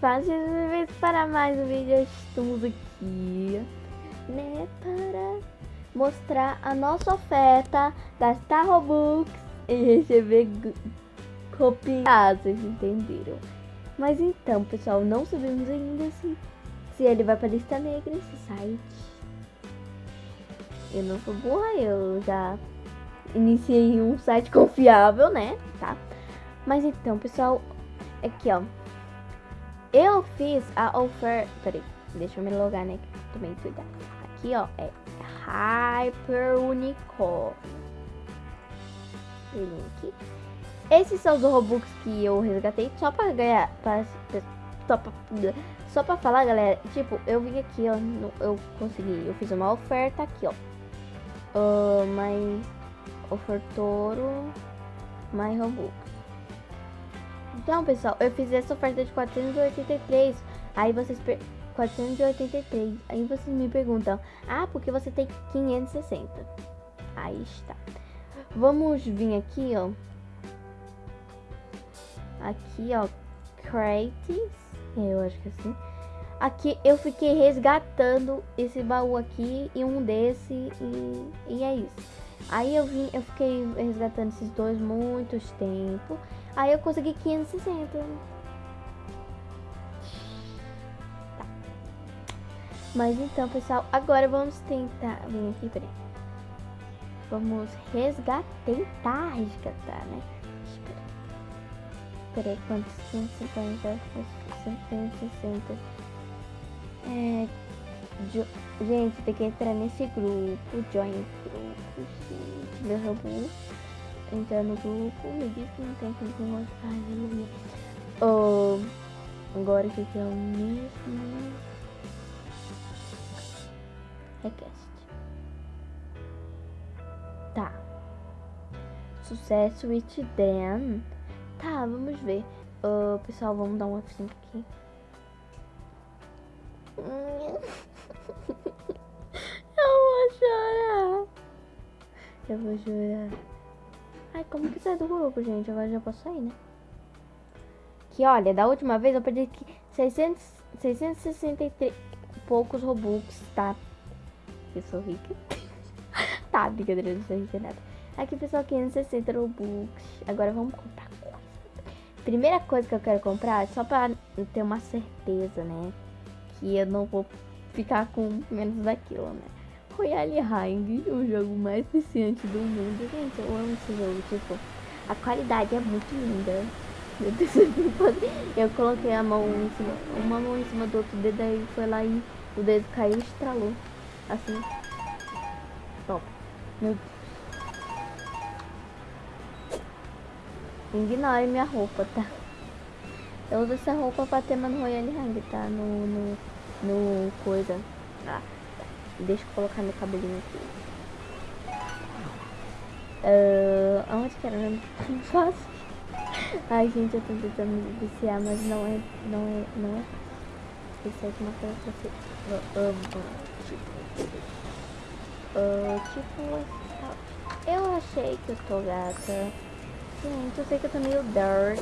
fácil para mais um vídeo. Estamos aqui, né, para mostrar a nossa oferta da Star Robux e receber copiados, vocês entenderam? Mas então, pessoal, não sabemos ainda se, se ele vai para a lista negra esse site. Eu não sou burra, eu já iniciei um site confiável, né? Tá? Mas então, pessoal, aqui ó. Eu fiz a oferta. Peraí, deixa eu me logar, né? Também cuidado. Aqui ó, é Hyper Unicorn. Link. Esses são os Robux que eu resgatei só pra ganhar. Pra, só, pra, só pra falar, galera. Tipo, eu vim aqui, ó. Eu consegui. Eu fiz uma oferta aqui, ó. Uh, mais ofertoro mais Robux. Então, pessoal, eu fiz essa oferta de 483. Aí vocês 483. Aí vocês me perguntam: "Ah, porque você tem 560?" Aí está. Vamos vir aqui, ó. Aqui, ó, crates. Eu acho que é assim. Aqui eu fiquei resgatando esse baú aqui e um desse e, e é isso. Aí eu vim, eu fiquei resgatando esses dois muitos tempo. Aí eu consegui 560. Tá. Mas então, pessoal, agora vamos tentar. Vem aqui, peraí. Vamos resgatar. Tentar resgatar, né? Espera. Peraí, quantos? 150, 160. É. Gente, tem que entrar nesse grupo. Join grupo. Gente, meu robô. Entrar no grupo. Me diz que não tem que mostrar. Aleluia. Oh, agora o que é o mesmo? Request. Tá. Sucesso with Dan. Tá, vamos ver. Uh, pessoal, vamos dar um F5 aqui. Eu vou chorar. Eu vou chorar. Ai, como que sai do grupo, gente? Agora já posso sair, né? Que olha, da última vez eu perdi aqui 600, 663 poucos Robux, tá? Eu sou rica. tá, brincadeira, não sou rica nada. Aqui, pessoal, 560 Robux. Agora vamos comprar coisa. Primeira coisa que eu quero comprar, só pra ter uma certeza, né? Que eu não vou ficar com menos daquilo, né? Royale Hang, o jogo mais viciante do mundo. Gente, eu amo esse jogo, tipo, a qualidade é muito linda. Eu coloquei a mão em cima, uma mão em cima do outro dedo aí foi lá e o dedo caiu e estralou. Assim. Top. Meu Deus. Ignore minha roupa, tá? Eu uso essa roupa pra ter no Royale Hang, tá? No, no, no coisa. Ah. Deixa eu colocar meu cabelinho aqui. Uh, aonde que era mesmo? Não faço. Ai, gente, eu tô tentando me viciar, mas não é, não é, não é fácil. Isso é uma coisa que você ama. Tipo, uh, tipo, eu achei que eu tô gata. Gente, eu sei que eu tô meio dark,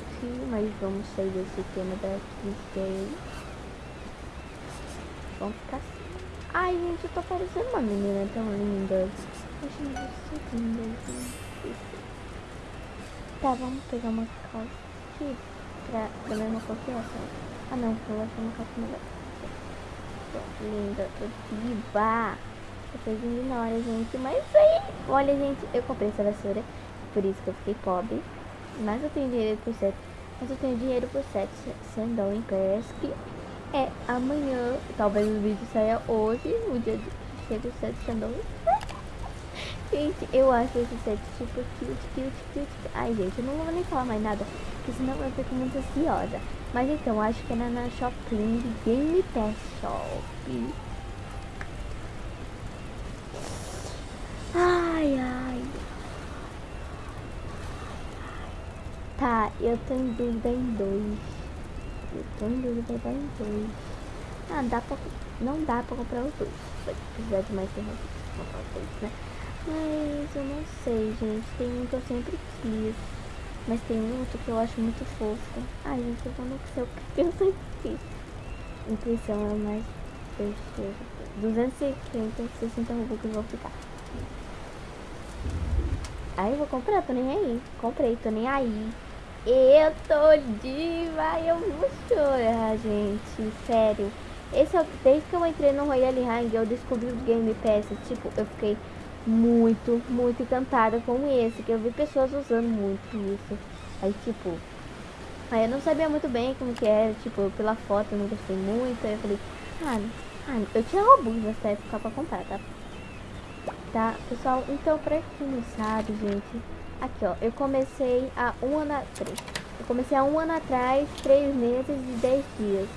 mas vamos sair desse tema gay. Vamos ficar assim. Ai, gente, eu tô parecendo uma menina tão linda. Tá, vamos pegar uma calça aqui pra, da mesma cor. Ah, não, vou achar uma calça melhor. Linda, tô diva. Vocês ignoram, gente, mas aí... Olha, gente, eu comprei essa vassoura por isso que eu fiquei pobre. Mas eu tenho dinheiro por sete. Mas eu tenho dinheiro por sete sandal em pesque. É amanhã. Talvez o vídeo saia hoje. O dia de chega o sete sandal. gente, eu acho esse set super cute, cute, cute. Ai, gente, eu não vou nem falar mais nada. Porque senão eu fico muito ansiosa. Mas então, acho que era na Shopping Game Test Shop. Ai, ai. Tá, eu tô em dúvida em dois. Tô em dúvida em dois. Ah, dá pra, não dá pra comprar os dois. Vai precisar de mais pra comprar os dois, né? Mas eu não sei, gente. Tem um que eu sempre quis. Mas tem muito que eu acho muito fofo. Ai, gente, eu não sei o que eu sempre fiz. Impressão é mais besteira. 250, 60 robux vão ficar. Aí eu vou comprar, tô nem aí. Comprei, tô nem aí. Eu tô diva, eu vou chorar, gente. Sério. Esse é, desde que eu entrei no Royal Hang, eu descobri o Game Pass. Tipo, eu fiquei muito, muito encantada com esse. Que eu vi pessoas usando muito isso. Aí, tipo, aí eu não sabia muito bem como que era. Tipo, pela foto eu não gostei muito. Aí eu falei, ah, ah eu tinha Robux nessa época pra comprar, tá? Tá, pessoal, então pra quem não sabe, gente, aqui ó, eu comecei há um ano atrás. Eu comecei há um ano atrás, três meses e dez dias.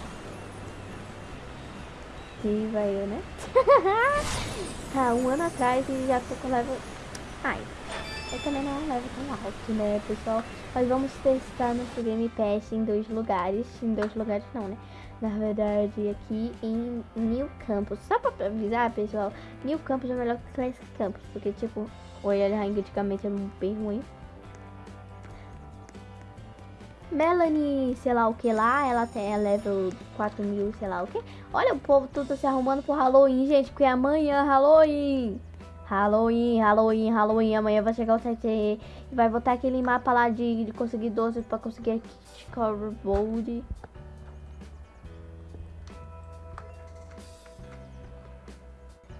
E vai eu, né? tá, um ano atrás e já tô com level... Ai, eu também não levo tão alto, né, pessoal? Mas vamos testar nosso Game Pass em dois lugares. Em dois lugares não, né? Na verdade, aqui em New Campus. Só pra avisar, pessoal, New Campus é melhor que Classic Campus. Porque, tipo, o Royal antigamente era bem ruim. Melanie, sei lá o que lá, ela tem a level 4000, sei lá o que. Olha o povo tudo se arrumando pro Halloween, gente, porque amanhã Halloween. Halloween, Halloween, Halloween. Amanhã vai chegar o 7 e vai botar aquele mapa lá de, de conseguir 12 pra conseguir scoreboard.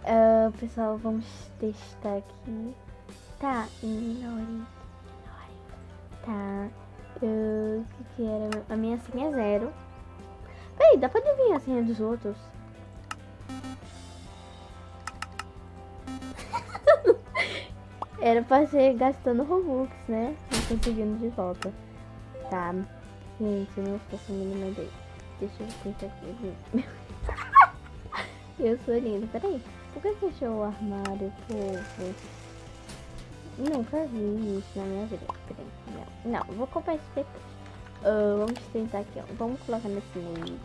Uh, pessoal, vamos testar aqui. Tá, ignore. Tá. O que, que era? A minha senha é zero. Peraí, dá pra adivinhar a senha dos outros? era pra ser gastando Robux, né? Não conseguindo de volta. Tá. Gente, eu não faço a mínima ideia. Deixa eu tentar aqui. eu sou linda. Peraí. Por que fechou o armário, povo? Nunca vi isso na minha vida. Não, não vou comprar esse depois. Uh, vamos tentar aqui, ó. Vamos colocar nesse Snake.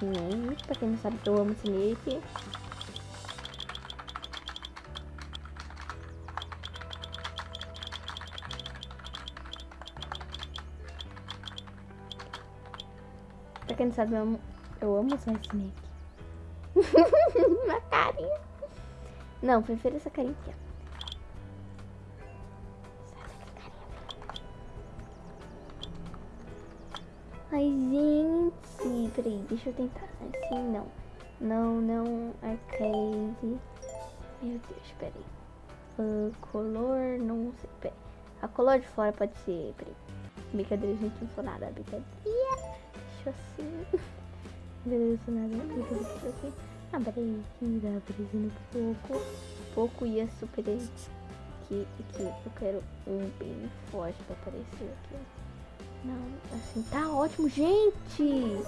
Snake. Pra quem não sabe, eu amo Snake. Pra quem não sabe, eu amo, eu amo usar Snake. Uma carinha. Não, prefiro essa carinha aqui. Ai, gente. Peraí, deixa eu tentar. Assim, não. Não, não. Arcade. Meu Deus, peraí. Uh, color, não sei. Peraí. A color de fora pode ser. Peraí. Brincadeira, gente, não sou nada. Brincadeira. Deixa assim. Beleza, nada. Brincadeira, assim. Ah, peraí. Aparecendo um pouco. Pouco e a super aqui, aqui. Eu quero um bem forte pra aparecer aqui. Não, assim, tá ótimo, gente!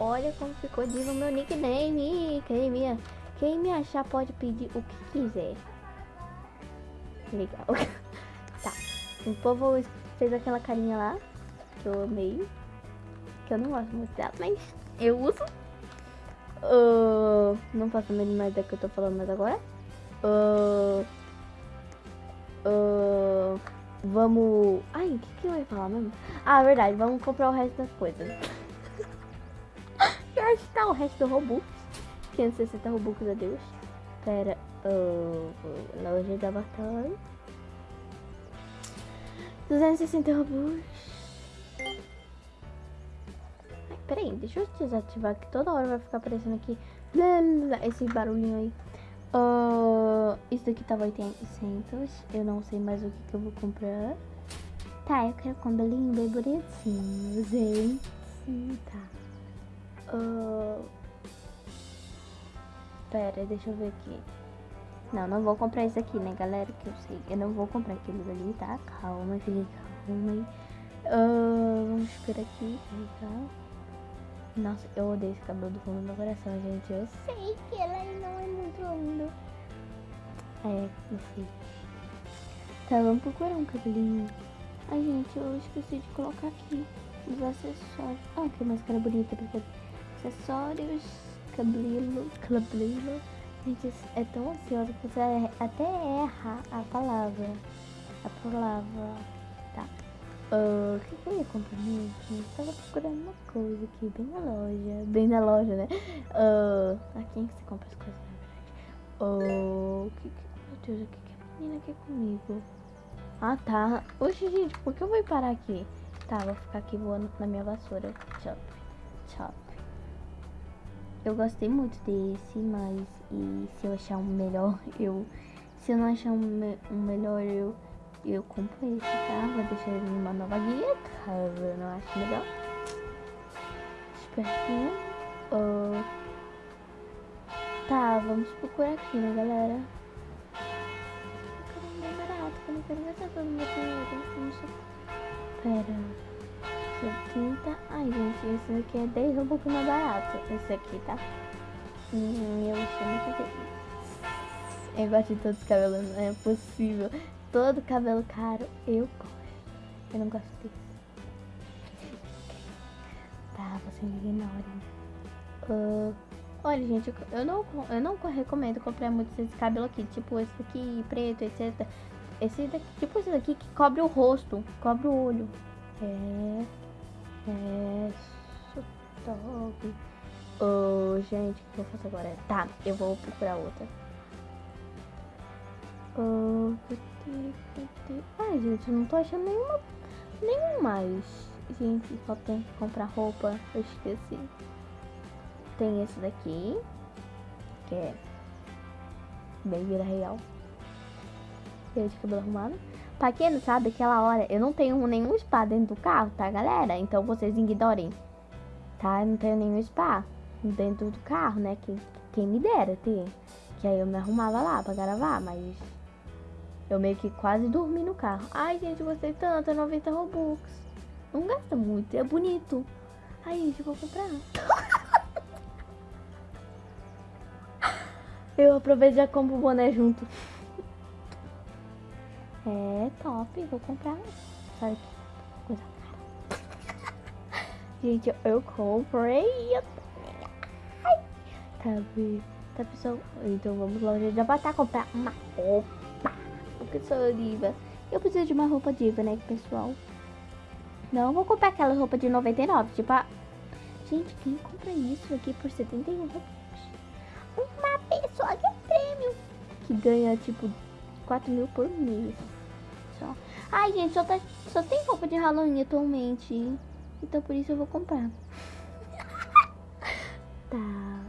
Olha como ficou diva meu nickname. Quem me, quem me achar pode pedir o que quiser. Legal. tá. O povo fez aquela carinha lá. Que eu amei. Que eu não gosto muito dela, mas eu uso. Uh, não faço a mínima ideia que eu tô falando mais agora. Uh, Vamos... Ai, o que, que eu ia falar mesmo? Ah, verdade, vamos comprar o resto das coisas. Já está o resto do Robux. 560 Robux, adeus. Pera, uh, loja da batalha. 260 Robux. Ai, peraí, deixa eu desativar que toda hora vai ficar aparecendo aqui esse barulhinho aí. Uh, isso daqui tava 800. Eu não sei mais o que, que eu vou comprar. Tá, eu quero com cabelinho bem bonitinho, gente. Tá. Uh, pera, deixa eu ver aqui. Não, não vou comprar isso aqui, né, galera? Que eu sei. Eu não vou comprar aqueles ali, tá? Calma, fiquem calma aí. Uh, vamos esperar aqui. Tá? Nossa, eu odeio esse cabelo do fundo do meu coração, gente. Eu sei que ela não é muito lindo. É, eu sei. Tá, vamos procurar um cabelinho. Ai, gente, eu esqueci de colocar aqui os acessórios. Ah, que máscara bonita, porque acessórios, cabelo, cabelo. Gente, é tão ansiosa que você até erra a palavra. A palavra. Uh, o que, eu ia comprar mesmo? Eu tava procurando uma coisa aqui, bem na loja. Bem na loja, né? Uh, aqui é que você compra as coisas, na verdade. Uh, o que, que, meu Deus, o que, que a menina quer comigo? Ah, tá. Oxe, gente, por que eu vou parar aqui? Tá, vou ficar aqui voando na minha vassoura. Chop, chop. Eu gostei muito desse, mas e se eu achar um melhor, eu... Se eu não achar um, me um melhor, eu eu compro esse, tá? Vou deixar ele numa nova guia, caso eu não acho melhor. Espertinho. Uh, tá, vamos procurar aqui, né, galera? Eu quero um bem barato, eu não quero gastar todo o meu dinheiro. Pera. 70. Ai, gente, esse aqui é 10 um pouco mais barato. Esse aqui, tá? Hum, eu chamo que Eu gosto de todos os cabelos, não é possível todo cabelo caro, eu gosto. Eu não gosto desse. Tá, você me ignorem. Uh, olha, gente, eu não, eu não recomendo comprar muito esse cabelo aqui. Tipo, esse aqui preto, etc. Esse daqui, tipo esse daqui que cobre o rosto, cobre o olho. É. É. Top. Oh, gente, o que eu faço agora? Tá, eu vou procurar outra. Ai, gente, não tô achando nenhuma. Nenhum mais. Gente, só tem que comprar roupa. Eu esqueci. Tem esse daqui. Que é. Bem vida real. Ele de cabelo arrumado. Pra quem não sabe, aquela hora eu não tenho nenhum spa dentro do carro, tá, galera? Então vocês ignorem. Tá? Eu não tenho nenhum spa dentro do carro, né? Que, quem me dera ter. Que aí eu me arrumava lá pra gravar, mas eu meio que quase dormi no carro. Ai, gente, gostei tanto, é 90 Robux. Não gasta muito, é bonito. Ai, gente, vou comprar. eu aproveito e já compro o boné junto. É top, vou comprar. Sabe que coisa cara. Gente, eu comprei. Ai. Tá, tá pessoal? Então vamos lá, já vai estar comprar uma roupa porque sou diva. Eu preciso de uma roupa diva, né, pessoal? Não vou comprar aquela roupa de 99, tipo a... Gente, quem compra isso aqui por 71 reais? Uma pessoa que é prêmio. Que ganha, tipo, 4 mil por mês. Só. Ai, gente, só, tá, só tem roupa de Halloween atualmente. Então por isso eu vou comprar. tá.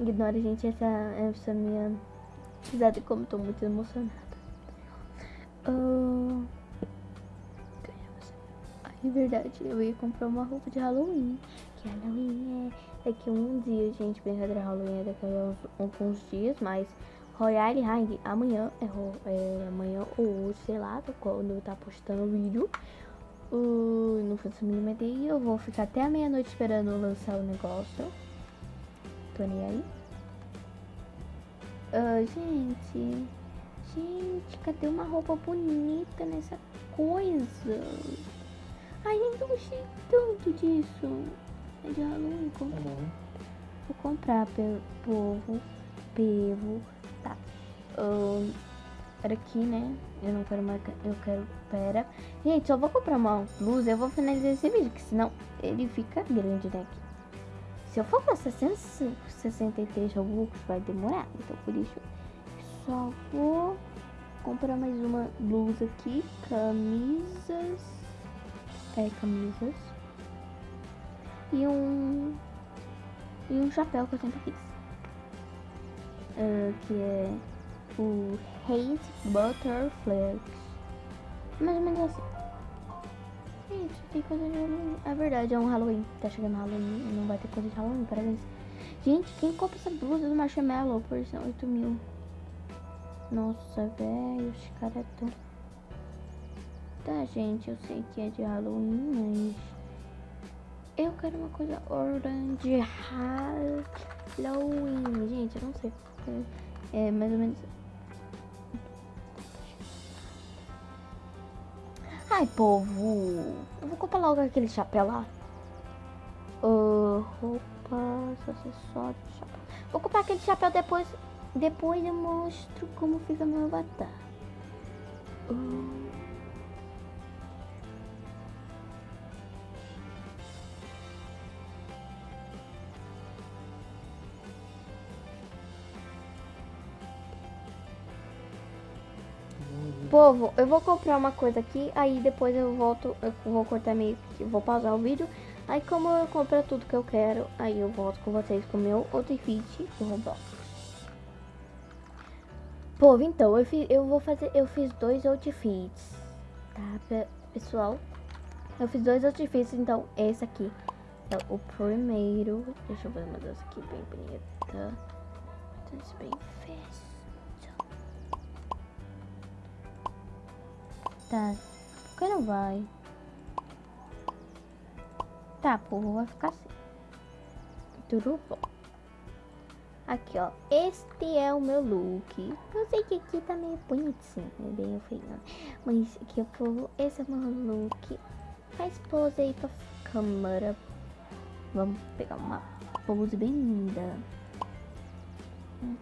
Ignora, gente, essa, essa minha risada como eu tô muito emocionada. Uh... Ai, verdade, eu ia comprar uma roupa de Halloween. Que Halloween é daqui a um dia, gente. Brincadeira, Halloween é daqui a uns, alguns dias, mas Royale Hang amanhã, é, é, amanhã ou hoje, sei lá, quando eu tá postando o vídeo. Uh, não faço a mínima ideia. Eu vou ficar até a meia-noite esperando lançar o negócio. Tô nem aí. Uh, gente. Gente, cadê uma roupa bonita nessa coisa? Ai, nem gostei tanto disso. É de Halloween. Tá Vou comprar pelo povo. Pevo. Tá. Um, era aqui, né? Eu não quero mais. Eu quero. Pera. Gente, só vou comprar uma blusa. Eu vou finalizar esse vídeo. Que senão ele fica grande, né? Se eu for pra 663 Robux, vai demorar. Então por isso só vou comprar mais uma blusa aqui, camisas, é, camisas, e um, e um chapéu que eu sempre quis, uh, que é o Hate Butterflies, mais ou menos assim. Gente, tem coisa de Halloween. É verdade, é um Halloween. Tá chegando Halloween, não vai ter coisa de Halloween, parabéns. Gente, quem compra essa blusa do Marshmallow por 8 mil? Nossa, velho, os caras tão... Tá, gente, eu sei que é de Halloween, mas... Eu quero uma coisa orange Halloween. Gente, eu não sei. É mais ou menos... Ai, povo. Eu vou comprar logo aquele chapéu lá. Uh, roupas, acessórios, chapéu. Vou comprar aquele chapéu depois depois eu mostro como fica meu avatar. Uh... Povo, eu vou comprar uma coisa aqui, aí depois eu volto, eu vou cortar meio que, vou pausar o vídeo. Aí como eu comprar tudo que eu quero, aí eu volto com vocês com o meu outro vídeo do Roblox. Povo, então, eu, fiz, eu vou fazer, eu fiz dois outfits, tá, pessoal? Eu fiz dois outfits, então esse aqui é o primeiro. Deixa eu fazer uma dança aqui bem bonita. Dança bem festa. Tá, por que não vai? Tá, povo, vai ficar assim. Tudo bom. Aqui, ó. Este é o meu look. Eu sei que aqui tá meio bonitinho, é bem feio. Mas aqui, o povo, esse é o meu look. Faz pose aí pra câmera. Vamos pegar uma pose bem linda.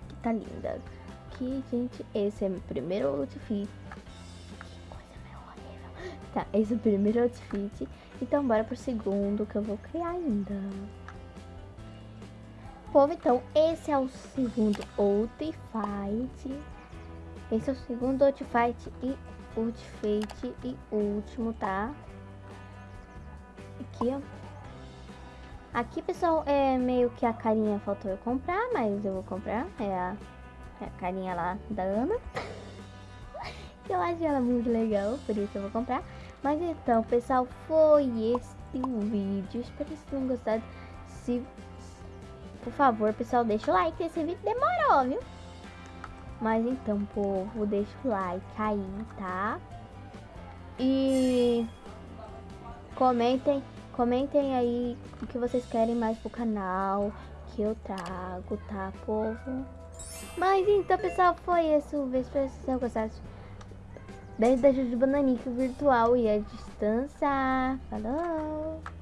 Que tá linda. Aqui, gente, esse é meu primeiro outfit. Tá, esse é o primeiro outfit. Então bora pro segundo que eu vou criar ainda. Povo, então esse é o segundo outfit. Esse é o segundo outfit e outfit e último, tá? Aqui, ó. Aqui, pessoal, é meio que a carinha faltou eu comprar, mas eu vou comprar. É a, é a carinha lá da Ana. eu acho ela muito legal, por isso eu vou comprar. Mas então, pessoal, foi este o vídeo. Espero que vocês tenham gostado. Se, por favor, pessoal, deixa o like. Esse vídeo demorou, viu? Mas então, povo, deixa o like aí, tá? E comentem, comentem aí o que vocês querem mais pro canal, que eu trago, tá, povo? Mas então, pessoal, foi esse o vídeo. Espero que vocês tenham. Beijo da Juju Bananica virtual e a distância. Falou!